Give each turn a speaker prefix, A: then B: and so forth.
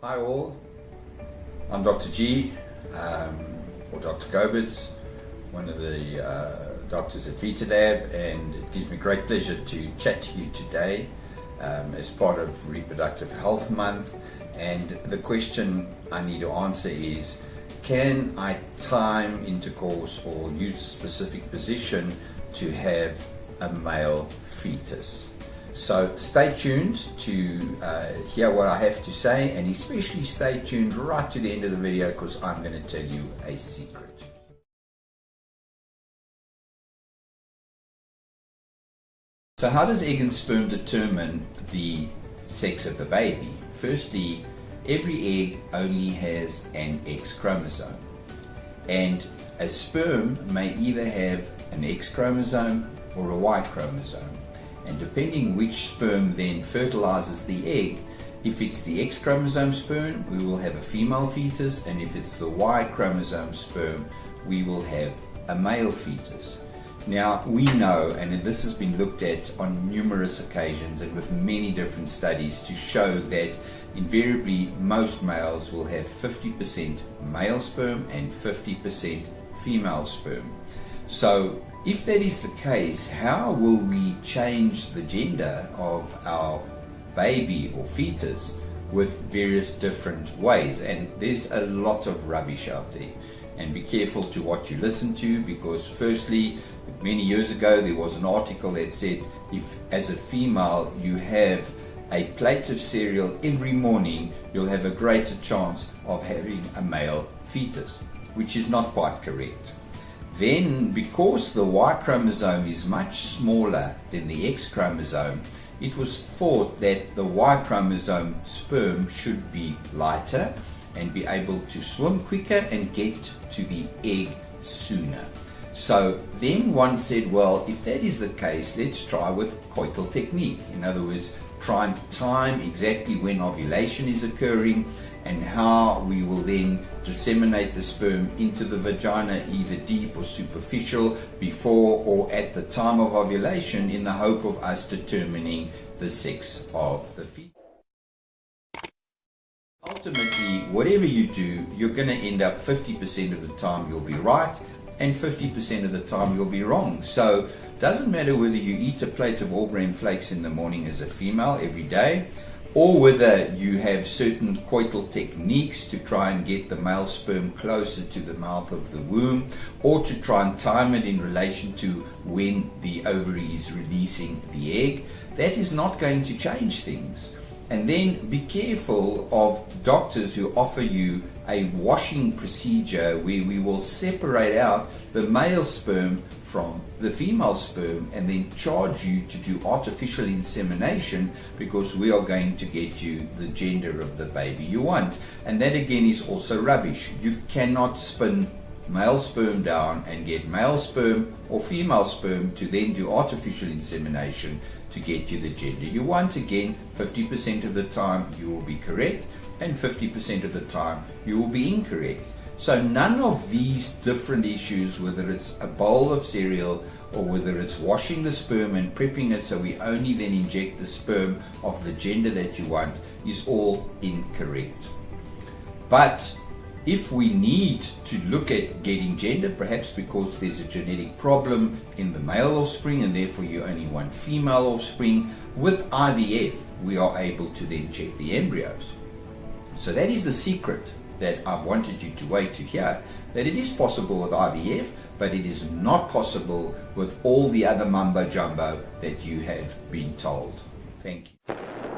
A: Hi all, I'm Dr. G, um, or Dr. Gobetz, one of the uh, doctors at VitaLab, and it gives me great pleasure to chat to you today um, as part of Reproductive Health Month. And the question I need to answer is, can I time intercourse or use a specific position to have a male fetus? So stay tuned to uh, hear what I have to say and especially stay tuned right to the end of the video because I'm going to tell you a secret. So how does egg and sperm determine the sex of the baby? Firstly, every egg only has an X chromosome. And a sperm may either have an X chromosome or a Y chromosome. And depending which sperm then fertilizes the egg, if it's the X chromosome sperm, we will have a female fetus, and if it's the Y chromosome sperm, we will have a male fetus. Now, we know, and this has been looked at on numerous occasions and with many different studies to show that invariably most males will have 50% male sperm and 50% female sperm. So, if that is the case, how will we change the gender of our baby or fetus with various different ways? And there's a lot of rubbish out there and be careful to what you listen to because firstly many years ago there was an article that said if as a female you have a plate of cereal every morning you'll have a greater chance of having a male fetus which is not quite correct then because the Y chromosome is much smaller than the X chromosome it was thought that the Y chromosome sperm should be lighter and be able to swim quicker and get to the egg sooner. So then one said, well, if that is the case, let's try with coital technique. In other words, and time exactly when ovulation is occurring and how we will then disseminate the sperm into the vagina either deep or superficial before or at the time of ovulation in the hope of us determining the sex of the fetus ultimately, whatever you do, you're going to end up 50% of the time you'll be right and 50% of the time you'll be wrong. So doesn't matter whether you eat a plate of all grain flakes in the morning as a female every day or whether you have certain coital techniques to try and get the male sperm closer to the mouth of the womb or to try and time it in relation to when the ovary is releasing the egg, that is not going to change things. And then be careful of doctors who offer you a washing procedure where we will separate out the male sperm from the female sperm and then charge you to do artificial insemination because we are going to get you the gender of the baby you want. And that again is also rubbish. You cannot spin male sperm down and get male sperm or female sperm to then do artificial insemination to get you the gender you want. Again, 50% of the time you will be correct and 50% of the time you will be incorrect. So none of these different issues, whether it's a bowl of cereal or whether it's washing the sperm and prepping it so we only then inject the sperm of the gender that you want, is all incorrect. But if we need to look at getting gender, perhaps because there's a genetic problem in the male offspring and therefore you only want female offspring, with IVF we are able to then check the embryos. So that is the secret that I wanted you to wait to hear, that it is possible with IVF, but it is not possible with all the other mumbo jumbo that you have been told. Thank you.